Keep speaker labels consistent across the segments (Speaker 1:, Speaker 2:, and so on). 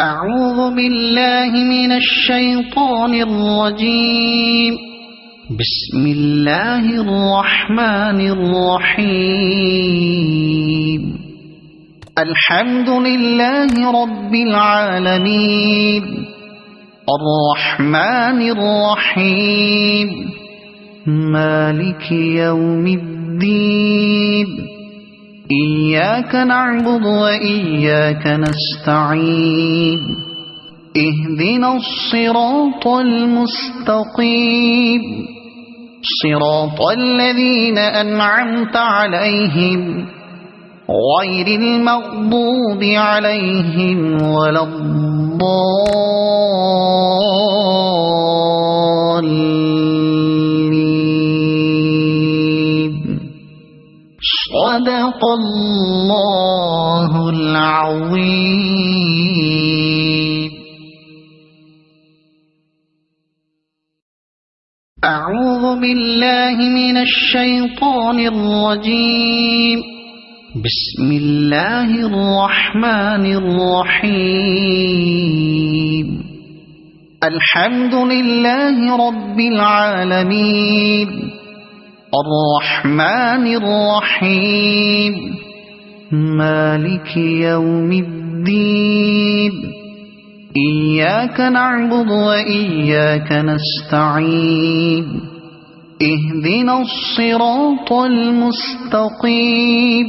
Speaker 1: أعوذ بالله من الشيطان الرجيم. بسم الله الرحمن الرحيم. الحمد لله رب العالمين. الرحمن الرحيم. مالك يوم الدين. إياك نعبد وإياك نستعين. اهدنا الصراط المستقيم. صراط الذين أنعمت عليهم. غير المغضوب عليهم ولا الضالين. صدق الله العظيم. أعوذ بالله من الشيطان الرجيم. بسم الله الرحمن الرحيم. الحمد لله رب العالمين. الرحمن الرحيم. مالك يوم الدين. إياك نعبد وإياك نستعين. اهدنا الصراط المستقيم.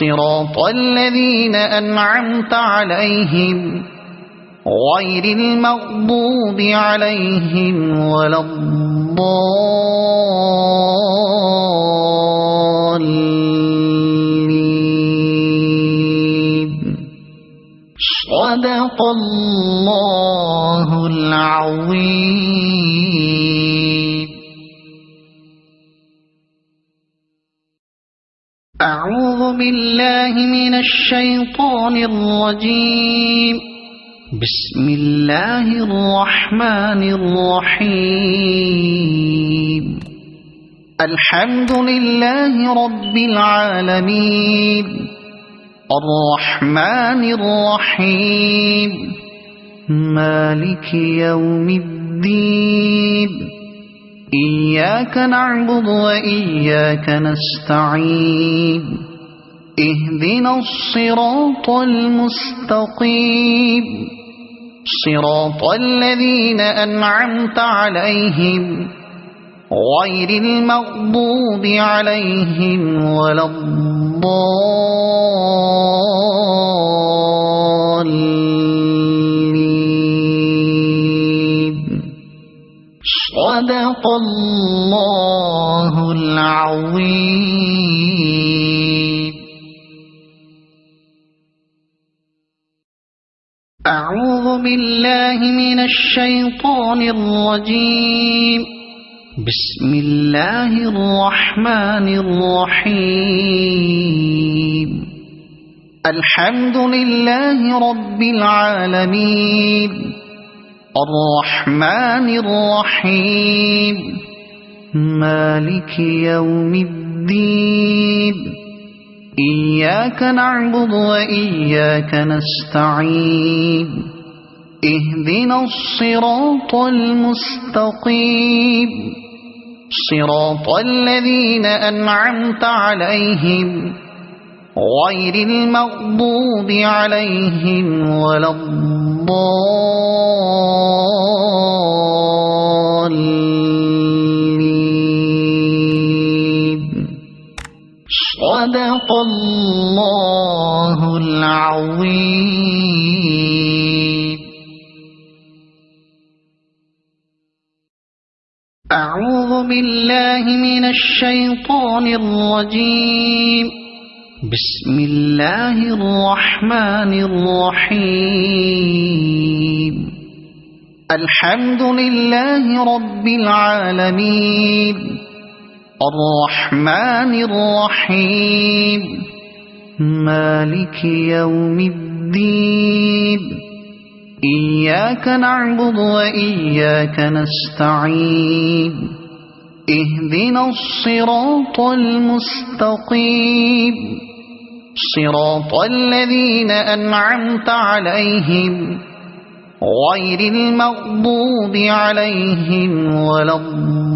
Speaker 1: صراط الذين أنعمت عليهم غير المغضوب عليهم ولا الضالين. صدق الله العظيم. أعوذ بالله من الشيطان الرجيم. بسم الله الرحمن الرحيم. الحمد لله رب العالمين. الرحمن الرحيم. مالك يوم الدين. إياك نعبد وإياك نستعين. اهدنا الصراط المستقيم. صراط الذين أنعمت عليهم. غير المغضوب عليهم ولا الضالين. صدق الله العظيم. أعوذ بالله من الشيطان الرجيم. بسم الله الرحمن الرحيم. الحمد لله رب العالمين. الرحمن الرحيم. مالك يوم الدين. إياك نعبد وإياك نستعين. اهدنا الصراط المستقيم. صراط الذين أنعمت عليهم. غير المغضوب عليهم ولا الضالين. صدق الله العظيم. أعوذ بالله من الشيطان الرجيم. بسم الله الرحمن الرحيم. الحمد لله رب العالمين. الرحمن الرحيم. مالك يوم الدين. إياك نعبد وإياك نستعين. اهدنا الصراط المستقيم. صراط الذين أنعمت عليهم غير المغضوب عليهم ولا الضالين.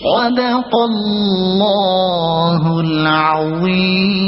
Speaker 1: صدق الله العظيم.